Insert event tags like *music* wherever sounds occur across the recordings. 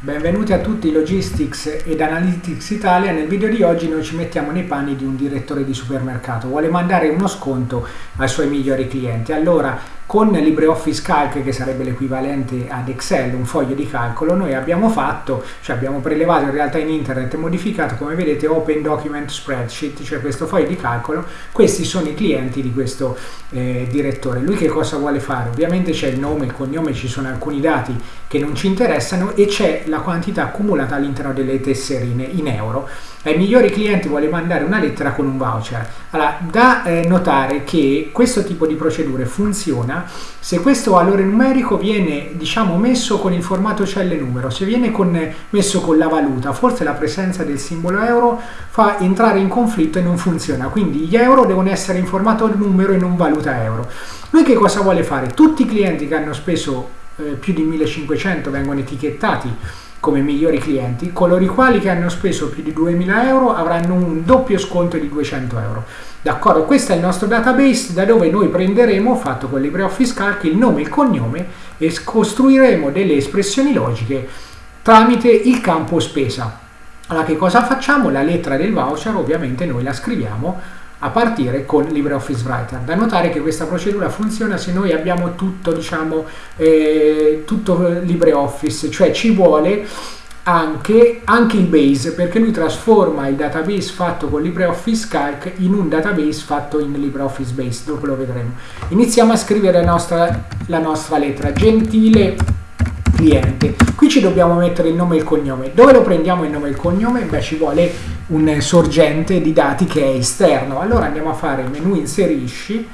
Benvenuti a tutti Logistics ed Analytics Italia. Nel video di oggi noi ci mettiamo nei panni di un direttore di supermercato. Vuole mandare uno sconto ai suoi migliori clienti. Allora, con LibreOffice Calc, che sarebbe l'equivalente ad Excel, un foglio di calcolo, noi abbiamo fatto, cioè abbiamo prelevato in realtà in internet e modificato, come vedete, Open Document Spreadsheet, cioè questo foglio di calcolo. Questi sono i clienti di questo eh, direttore. Lui che cosa vuole fare? Ovviamente c'è il nome, il cognome, ci sono alcuni dati che non ci interessano e c'è la quantità accumulata all'interno delle tesserine in euro. Ai migliori clienti vuole mandare una lettera con un voucher. Allora, da eh, notare che questo tipo di procedure funziona se questo valore numerico viene diciamo messo con il formato celle numero, se viene con, messo con la valuta, forse la presenza del simbolo euro fa entrare in conflitto e non funziona. Quindi gli euro devono essere in formato numero e non valuta euro. Lui che cosa vuole fare? Tutti i clienti che hanno speso eh, più di 1500 vengono etichettati come migliori clienti, coloro i quali che hanno speso più di 2000 euro avranno un doppio sconto di 200 euro. D'accordo, questo è il nostro database da dove noi prenderemo, fatto con LibreOffice Calc, il nome e il cognome e costruiremo delle espressioni logiche tramite il campo spesa. Allora che cosa facciamo? La lettera del voucher ovviamente noi la scriviamo a partire con LibreOffice Writer. Da notare che questa procedura funziona se noi abbiamo tutto, diciamo, eh, tutto LibreOffice, cioè ci vuole anche, anche, il base perché lui trasforma il database fatto con LibreOffice Calc in un database fatto in LibreOffice Base, dopo lo vedremo. Iniziamo a scrivere la nostra, la nostra lettera, gentile cliente. Qui ci dobbiamo mettere il nome e il cognome. Dove lo prendiamo il nome e il cognome? Beh, ci vuole un sorgente di dati che è esterno. Allora andiamo a fare menu inserisci,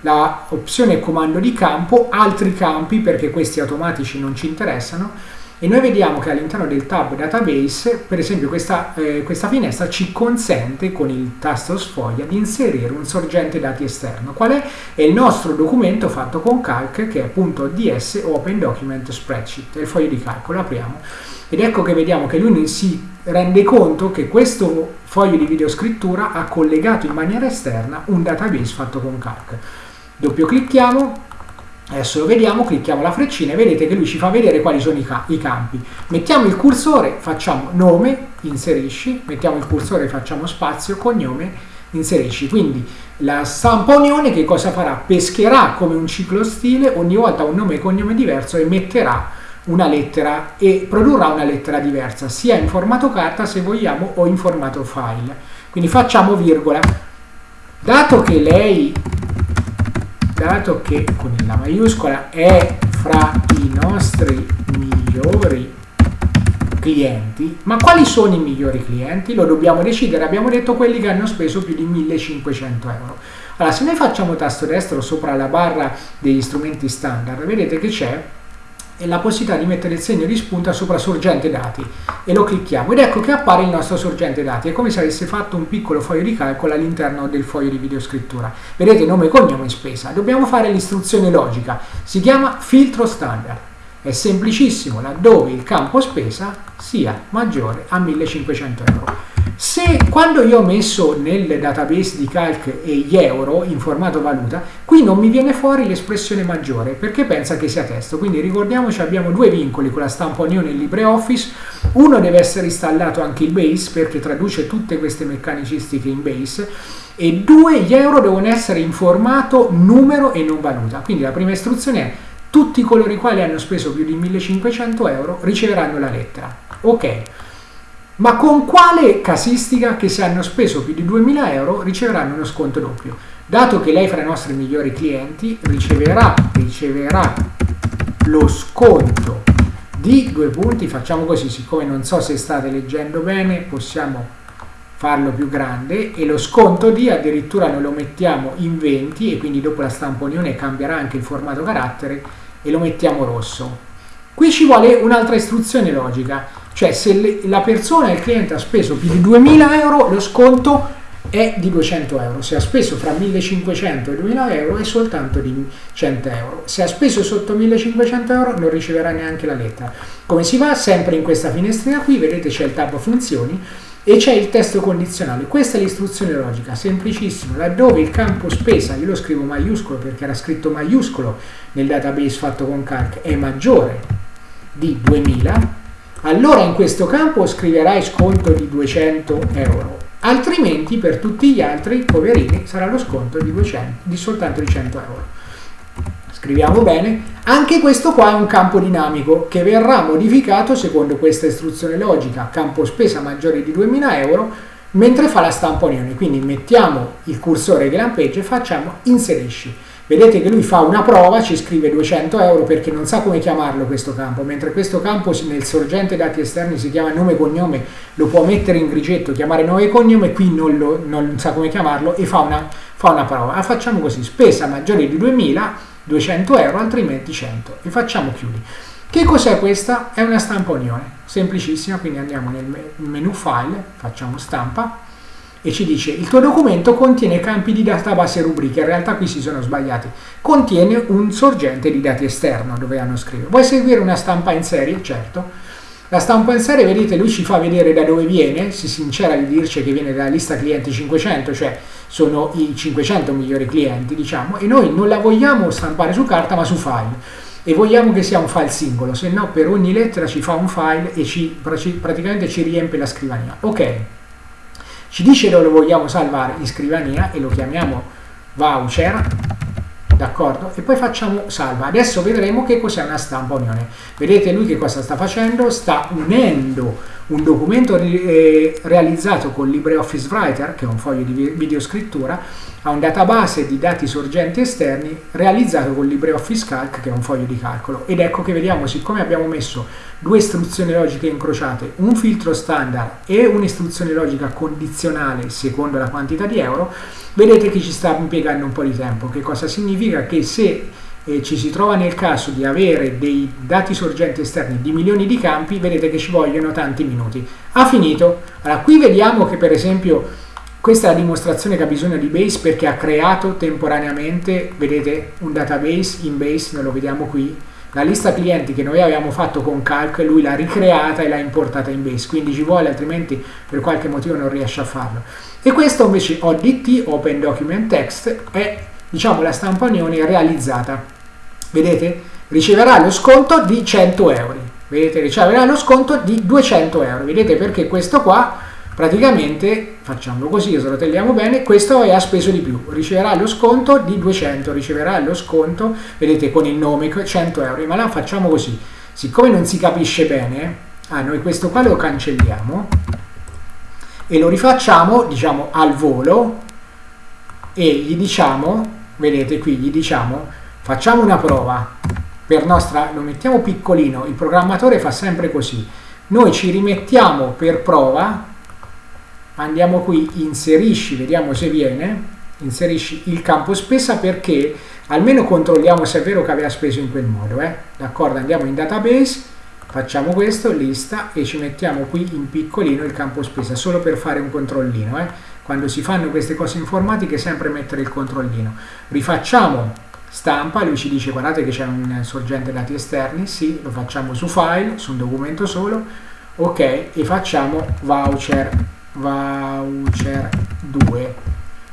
la opzione comando di campo, altri campi perché questi automatici non ci interessano e noi vediamo che all'interno del tab database per esempio questa, eh, questa, finestra ci consente con il tasto sfoglia di inserire un sorgente dati esterno. Qual è? è il nostro documento fatto con calc che è .ds open document spreadsheet. È il foglio di calcolo apriamo. Ed ecco che vediamo che lui si rende conto che questo foglio di videoscrittura ha collegato in maniera esterna un database fatto con calc. Doppio clicchiamo Adesso lo vediamo, clicchiamo la freccina e vedete che lui ci fa vedere quali sono i, ca i campi. Mettiamo il cursore, facciamo nome, inserisci, mettiamo il cursore, facciamo spazio, cognome, inserisci. Quindi la stampa unione che cosa farà? Pescherà come un ciclo stile ogni volta un nome e cognome diverso e metterà una lettera e produrrà una lettera diversa, sia in formato carta se vogliamo o in formato file. Quindi facciamo virgola. Dato che lei dato che con la maiuscola è fra i nostri migliori clienti, ma quali sono i migliori clienti? Lo dobbiamo decidere, abbiamo detto quelli che hanno speso più di 1500 euro. Allora, se noi facciamo tasto destro sopra la barra degli strumenti standard, vedete che c'è la possibilità di mettere il segno di spunta sopra sorgente dati. E lo clicchiamo. Ed ecco che appare il nostro sorgente dati. È come se avesse fatto un piccolo foglio di calcolo all'interno del foglio di videoscrittura. Vedete nome, cognome e spesa. Dobbiamo fare l'istruzione logica. Si chiama filtro standard. È semplicissimo laddove il campo spesa sia maggiore a 1500 euro se quando io ho messo nel database di calc gli euro in formato valuta, qui non mi viene fuori l'espressione maggiore perché pensa che sia testo. Quindi ricordiamoci abbiamo due vincoli con la stampa Unione e LibreOffice. Uno deve essere installato anche il base perché traduce tutte queste meccanicistiche in base e due gli euro devono essere in formato numero e non valuta. Quindi la prima istruzione è tutti coloro i quali hanno speso più di 1500 euro riceveranno la lettera. Ok. Ma con quale casistica che se hanno speso più di 2000 euro riceveranno uno sconto doppio? Dato che lei fra i nostri migliori clienti riceverà, riceverà lo sconto di due punti, facciamo così, siccome non so se state leggendo bene, possiamo farlo più grande e lo sconto di addirittura noi lo mettiamo in 20 e quindi dopo la stampa unione cambierà anche il formato carattere e lo mettiamo rosso. Qui ci vuole un'altra istruzione logica cioè se le, la persona, il cliente ha speso più di 2000 euro, lo sconto è di 200 euro. Se ha speso fra 1500 e 2000 euro è soltanto di 100 euro. Se ha speso sotto 1500 euro non riceverà neanche la lettera. Come si va? Sempre in questa finestrina qui, vedete c'è il tab funzioni e c'è il testo condizionale. Questa è l'istruzione logica, semplicissimo. Laddove il campo spesa, io lo scrivo maiuscolo perché era scritto maiuscolo nel database fatto con calc, è maggiore di 2000, allora in questo campo scriverai sconto di 200 euro, altrimenti per tutti gli altri poverini sarà lo sconto di, 200, di soltanto di 100 euro. Scriviamo bene, anche questo qua è un campo dinamico che verrà modificato secondo questa istruzione logica, campo spesa maggiore di 2000 euro, mentre fa la stampa unione. Quindi mettiamo il cursore che lampeggia e facciamo inserisci. Vedete che lui fa una prova, ci scrive 200 euro perché non sa come chiamarlo questo campo, mentre questo campo nel sorgente dati esterni si chiama nome e cognome, lo può mettere in grigetto, chiamare nome e cognome, qui non, lo, non sa come chiamarlo e fa una, fa una prova. La facciamo così, spesa maggiore di 2000, 200 euro, altrimenti 100 e facciamo chiudi. Che cos'è questa? È una stampa unione, semplicissima, quindi andiamo nel menu file, facciamo stampa, e ci dice il tuo documento contiene campi di database e rubriche, in realtà qui si sono sbagliati, contiene un sorgente di dati esterno dove hanno scritto. Vuoi seguire una stampa in serie? Certo. La stampa in serie, vedete, lui ci fa vedere da dove viene, si sincera di dirci che viene dalla lista clienti 500, cioè sono i 500 migliori clienti, diciamo, e noi non la vogliamo stampare su carta ma su file e vogliamo che sia un file singolo, se no per ogni lettera ci fa un file e ci, praticamente ci riempie la scrivania. Ok, ci dice dove vogliamo salvare in scrivania e lo chiamiamo voucher d'accordo? E poi facciamo salva. Adesso vedremo che cos'è una stampa unione. Vedete lui che cosa sta facendo? Sta unendo un documento eh, realizzato con LibreOffice Writer, che è un foglio di videoscrittura, a un database di dati sorgenti esterni realizzato con LibreOffice Calc, che è un foglio di calcolo. Ed ecco che vediamo, siccome abbiamo messo due istruzioni logiche incrociate, un filtro standard e un'istruzione logica condizionale secondo la quantità di euro, vedete che ci sta impiegando un po' di tempo. Che cosa significa? Che se eh, ci si trova nel caso di avere dei dati sorgenti esterni di milioni di campi, vedete che ci vogliono tanti minuti. Ha finito. Allora, qui vediamo che per esempio questa è la dimostrazione che ha bisogno di Base perché ha creato temporaneamente, vedete, un database in Base, noi lo vediamo qui, la lista clienti che noi avevamo fatto con Calc, lui l'ha ricreata e l'ha importata in Base, quindi ci vuole, altrimenti per qualche motivo non riesce a farlo. E questo invece ODT, Open Document Text, è diciamo la stampa unione realizzata. Vedete? Riceverà lo sconto di 100 euro. Vedete? Riceverà lo sconto di 200 euro. Vedete perché questo qua praticamente, facciamo così, srotelliamo bene, questo ha speso di più. Riceverà lo sconto di 200, riceverà lo sconto, vedete con il nome, 100 euro. Ma là facciamo così. Siccome non si capisce bene, ah, noi questo qua lo cancelliamo e lo rifacciamo diciamo al volo e gli diciamo vedete qui gli diciamo facciamo una prova per nostra lo mettiamo piccolino il programmatore fa sempre così noi ci rimettiamo per prova andiamo qui inserisci vediamo se viene. Inserisci il campo spesa perché almeno controlliamo se è vero che aveva speso in quel modo eh? d'accordo? Andiamo in database facciamo questo, lista e ci mettiamo qui in piccolino il campo spesa solo per fare un controllino eh. quando si fanno queste cose informatiche sempre mettere il controllino. Rifacciamo stampa, lui ci dice guardate che c'è un sorgente dati esterni. Sì, lo facciamo su file, su un documento solo. Ok, e facciamo voucher voucher 2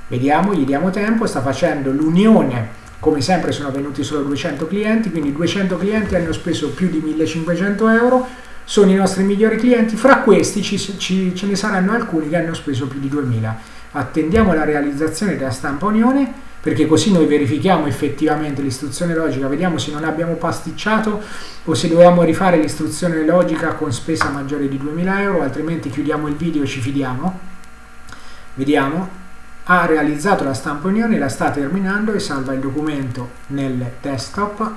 vediamo, gli diamo tempo, sta facendo l'unione come sempre sono venuti solo 200 clienti, quindi 200 clienti hanno speso più di 1500 euro, sono i nostri migliori clienti, fra questi ci, ci, ce ne saranno alcuni che hanno speso più di 2000. Attendiamo la realizzazione della stampa unione perché così noi verifichiamo effettivamente l'istruzione logica, vediamo se non abbiamo pasticciato o se dobbiamo rifare l'istruzione logica con spesa maggiore di 2000 euro, altrimenti chiudiamo il video e ci fidiamo. Vediamo, ha realizzato la stampa unione, la sta terminando e salva il documento nel desktop.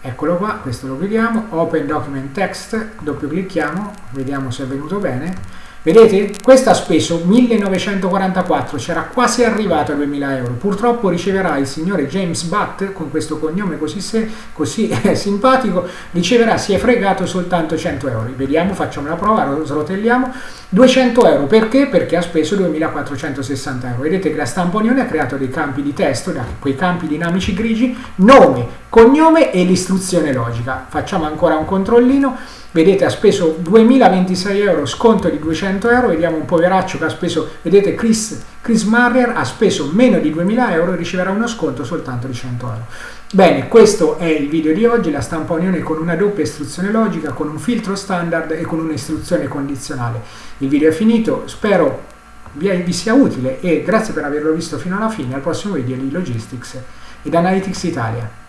Eccolo qua, questo lo vediamo, Open Document Text, doppio clicchiamo, vediamo se è venuto bene Vedete? Questo ha speso 1944, c'era quasi arrivato a 2000 euro. Purtroppo riceverà il signore James Butt, con questo cognome così, se, così *laughs* eh, simpatico, riceverà, si è fregato soltanto 100 euro. Vediamo, facciamo la prova, srotelliamo. 200 euro, perché? Perché ha speso 2460 euro. Vedete che la stampa ha creato dei campi di testo, da quei campi dinamici grigi, nome, cognome e l'istruzione logica. Facciamo ancora un controllino vedete ha speso 2026 euro, sconto di 200 euro, vediamo un poveraccio che ha speso, vedete Chris, Chris Marrier ha speso meno di 2000 euro e riceverà uno sconto soltanto di 100 euro. Bene, questo è il video di oggi, la stampa unione con una doppia istruzione logica, con un filtro standard e con un'istruzione condizionale. Il video è finito, spero vi sia utile e grazie per averlo visto fino alla fine, al prossimo video di Logistics ed Analytics Italia.